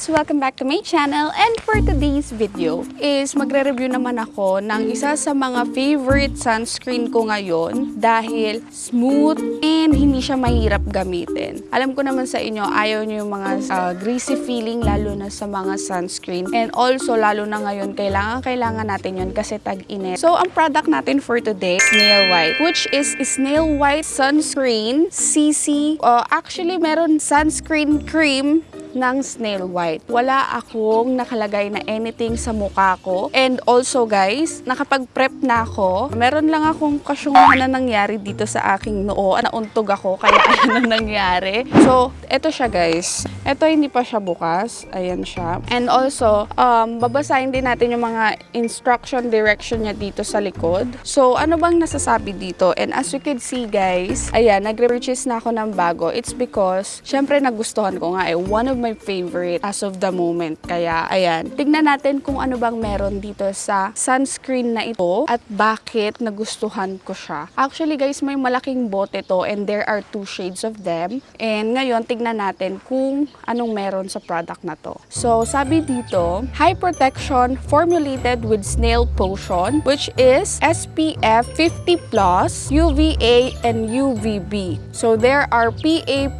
guys! Welcome back to my channel and for today's video is magre-review naman ako ng isa sa mga favorite sunscreen ko ngayon dahil smooth and hindi siya mahirap gamitin. Alam ko naman sa inyo, ayaw nyo yung mga uh, greasy feeling lalo na sa mga sunscreen and also lalo na ngayon, kailangan kailangan natin yun kasi tag-init. So, ang product natin for today, Snail White, which is Snail White Sunscreen CC. Uh, actually, meron sunscreen cream ng snail white. Wala akong nakalagay na anything sa mukha ko. And also guys, nakapag-prep na ako. Meron lang akong kasyungan na nangyari dito sa aking noo. Nauntog ako, kaya ang nangyari. So, eto siya guys. Ito hindi pa siya bukas. Ayan siya. And also, um, babasahin din natin yung mga instruction direction niya dito sa likod. So, ano bang nasasabi dito? And as you can see guys, ayan, nagre-purchase na ako ng bago. It's because, syempre nagustuhan ko nga eh, one of my favorite as of the moment. Kaya, ayan. Tignan natin kung ano bang meron dito sa sunscreen na ito at bakit nagustuhan ko siya. Actually, guys, may malaking bote to and there are two shades of them. And ngayon, tignan natin kung anong meron sa product na to. So, sabi dito, high protection formulated with snail potion which is SPF 50 plus, UVA, and UVB. So, there are PA+++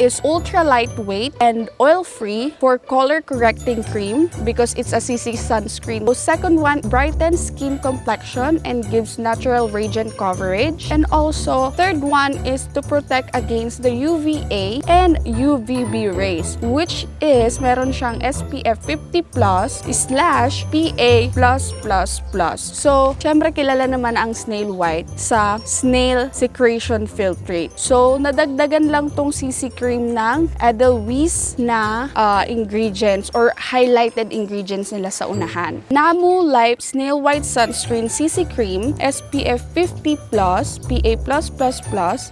is ultra lightweight and oil-free for color correcting cream because it's a CC sunscreen. So second one, brightens skin complexion and gives natural radiant coverage. And also, third one is to protect against the UVA and UVB rays, which is meron siyang SPF 50 plus slash PA plus plus plus. So, syempre kilala naman ang snail white sa snail secretion filtrate. So, nadagdagan lang tong CC cream ng Edelweiss na uh, ingredients or highlighted ingredients nila sa unahan. Namu Life Snail White Sunscreen CC Cream SPF 50 plus PA+++.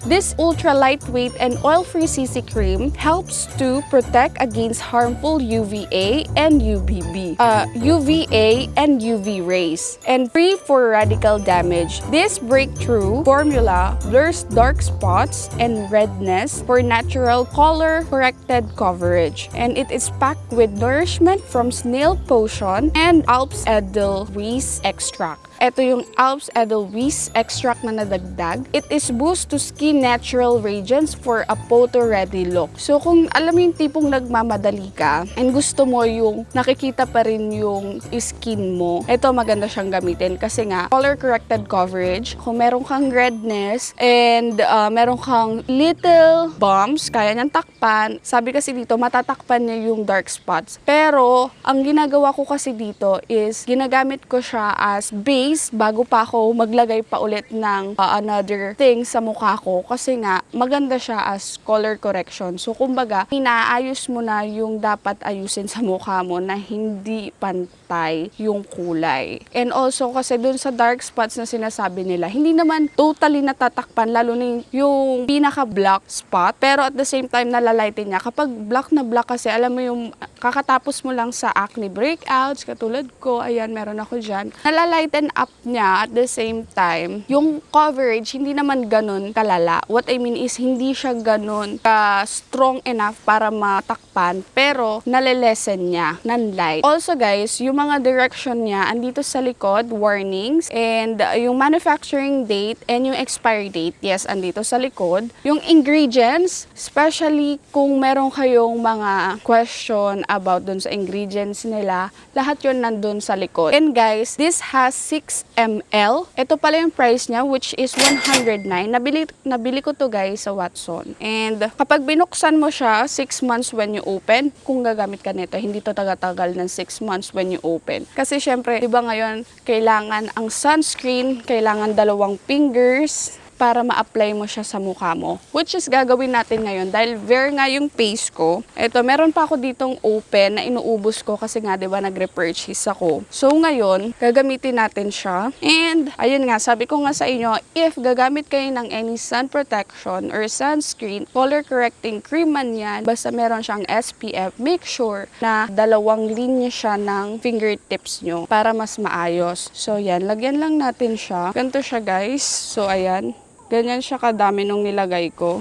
This ultra lightweight and oil-free CC cream helps to protect against harmful UVA and UVB, uh, UVA and UV rays, and free for radical damage. This breakthrough formula blurs dark spots and redness for natural color corrected coverage. And it is packed with nourishment from snail potion and Alps Edelweiss extract. Ito yung Alps Edelweiss extract na nadagdag. It is boost to skin natural radiance for a photo-ready look. So kung alam yung tipong nagmamadali ka and gusto mo yung nakikita pa rin yung skin mo, ito maganda siyang gamitin kasi nga color-corrected coverage. Kung meron kang redness and uh, meron kang little bumps, kaya niyang takpan. Sabi kasi dito, matatakpan niya yung dark spots. Pero, ang ginagawa ko kasi dito is ginagamit ko siya as base days bago pa ako maglagay pa ulit ng uh, another thing sa mukha ko kasi nga maganda siya as color correction. So kumbaga, inaayos mo na yung dapat ayusin sa mukha mo na hindi pantay yung kulay. And also kasi dun sa dark spots na sinasabi nila, hindi naman totally natatakpan lalo na yung pinaka black spot pero at the same time nalalighten niya. Kapag black na black kasi alam mo yung kakatapos mo lang sa acne breakouts katulad ko, ayan meron ako dyan, nalalighten up niya at the same time, yung coverage hindi naman ganun kalala. What I mean is hindi siya ganun ka strong enough para matakpan pero nalelesen niya ng light. Also guys, yung mga direction niya andito sa likod, warnings and uh, yung manufacturing date and yung expiry date, yes, andito sa likod. Yung ingredients, especially kung meron kayong mga question about dun sa ingredients nila, lahat yun nandun sa likod. And guys, this has 6 ml. Ito pala yung price niya which is 109. Nabili, nabili ko to guys sa Watson. And kapag binuksan mo siya, 6 months when you open, kung gagamit ka nito, hindi to taga-tagal ng 6 months when you open. Kasi syempre, di ba ngayon, kailangan ang sunscreen, kailangan dalawang fingers, para ma-apply mo siya sa mukha mo. Which is gagawin natin ngayon dahil bare nga yung face ko. Ito, meron pa ako ditong open na inuubos ko kasi nga 'di ba nagre-purchase ako. So ngayon, gagamitin natin siya. And ayun nga, sabi ko nga sa inyo, if gagamit kayo ng any sun protection or sunscreen, color correcting cream man yan, basta meron siyang SPF, make sure na dalawang linya siya ng fingertips nyo para mas maayos. So yan, lagyan lang natin siya. Ganito siya guys. So ayan. Ganyan siya kadami nung nilagay ko.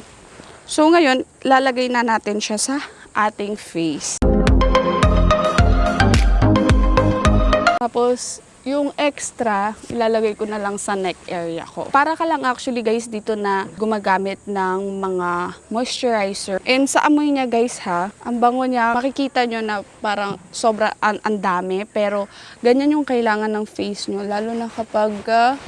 So ngayon, lalagay na natin siya sa ating face. Tapos, yung extra, ilalagay ko na lang sa neck area ko. Para ka lang actually guys dito na gumagamit ng mga moisturizer. And sa amoy niya guys ha, ang bango niya, makikita nyo na parang sobra an, ang dami. Pero ganyan yung kailangan ng face nyo. Lalo na kapag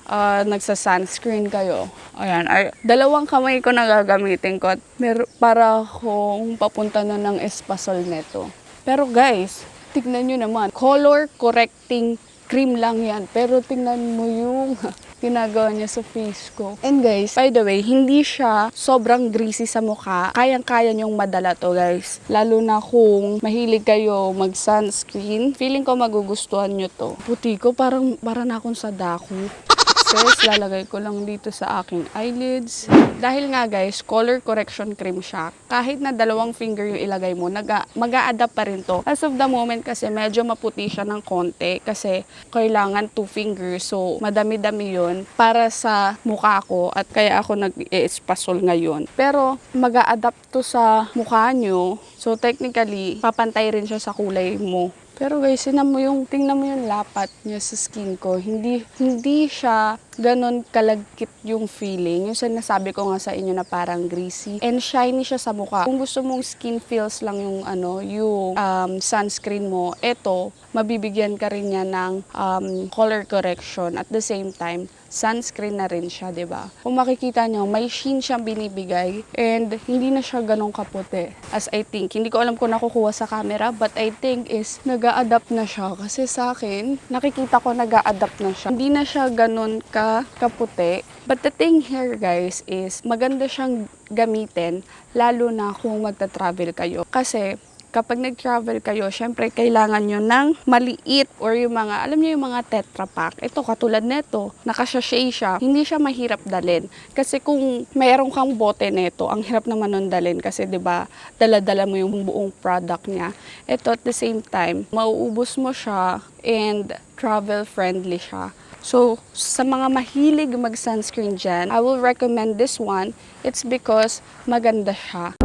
ah, nagsa-sunscreen kayo. Ayan, ay, dalawang kamay ko na gagamitin ko. Mer- para akong papunta na ng espasol neto. Pero guys, tignan nyo naman, color correcting cream lang yan. Pero tingnan mo yung ginagawa niya sa face ko. And guys, by the way, hindi siya sobrang greasy sa mukha. Kayang-kaya niyong madala to guys. Lalo na kung mahilig kayo mag-sunscreen. Feeling ko magugustuhan nyo to. Puti ko, parang, parang na akong sa daku. First, lalagay ko lang dito sa aking eyelids. Dahil nga guys, color correction cream siya. Kahit na dalawang finger yung ilagay mo, mag-a-adapt pa rin to. As of the moment kasi medyo maputi siya ng konti kasi kailangan two fingers. So, madami-dami yun para sa mukha ko at kaya ako nag-espasol ngayon. Pero, mag-a-adapt to sa mukha nyo. So, technically, papantay rin siya sa kulay mo. Pero guys, tingnan mo yung, tingnan mo yung lapat niya sa skin ko. Hindi, hindi siya ganon kalagkit yung feeling. Yung sinasabi ko nga sa inyo na parang greasy. And shiny siya sa mukha. Kung gusto mong skin feels lang yung ano, yung um, sunscreen mo, eto, mabibigyan ka rin niya ng um, color correction. At the same time, sunscreen na rin siya, ba? Kung makikita niyo, may sheen siyang binibigay and hindi na siya ganong kaputi as I think. Hindi ko alam kung nakukuha sa camera but I think is nag-a-adapt na siya kasi sa akin, nakikita ko nag-a-adapt na siya. Hindi na siya ganon ka kaputi. But the thing here guys is maganda siyang gamitin lalo na kung magta-travel kayo. Kasi kapag nag-travel kayo, syempre kailangan nyo ng maliit or yung mga, alam nyo yung mga tetra pack. Ito, katulad nito, nakasashay siya. Hindi siya mahirap dalin. Kasi kung mayroon kang bote nito, ang hirap naman nun dalin kasi ba dala-dala mo yung buong product niya. Ito at the same time, mauubos mo siya and travel friendly siya. So, sa mga mahilig mag-sunscreen dyan, I will recommend this one. It's because maganda siya.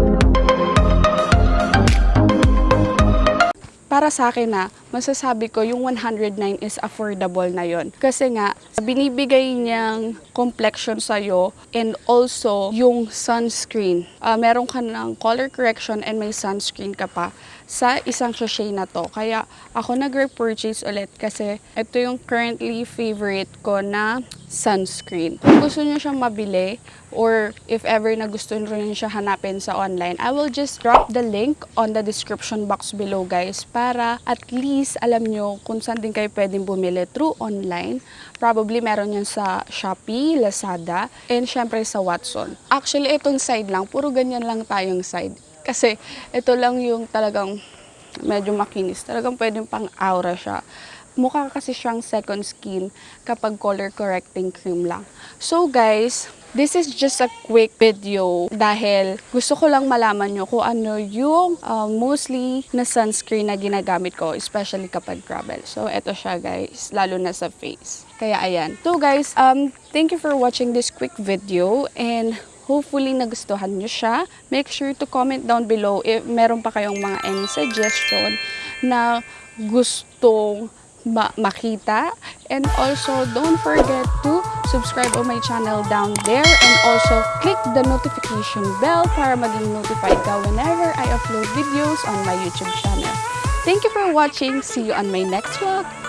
para sa akin na masasabi ko yung 109 is affordable na yon. Kasi nga, binibigay niyang complexion sa'yo and also yung sunscreen. Ah, meron ka ng color correction and may sunscreen ka pa sa isang sachet na to. Kaya ako nag-repurchase ulit kasi ito yung currently favorite ko na sunscreen. Kung gusto niyo siyang mabili or if ever na gusto niyo rin siya hanapin sa online, I will just drop the link on the description box below guys para at least alam nyo kung saan din kayo pwedeng bumili through online. Probably meron yan sa Shopee, Lazada, and syempre sa Watson. Actually, itong side lang, puro ganyan lang tayong side. Kasi ito lang yung talagang medyo makinis. Talagang pwedeng pang aura siya mukha kasi siyang second skin kapag color correcting cream lang. So guys, this is just a quick video dahil gusto ko lang malaman nyo kung ano yung uh, mostly na sunscreen na ginagamit ko, especially kapag travel. So eto siya guys, lalo na sa face. Kaya ayan. So guys, um, thank you for watching this quick video and Hopefully nagustuhan nyo siya. Make sure to comment down below if meron pa kayong mga any suggestion na gustong ma- makita. And also, don't forget to subscribe on my channel down there and also click the notification bell para maging notified ka whenever I upload videos on my YouTube channel. Thank you for watching. See you on my next vlog.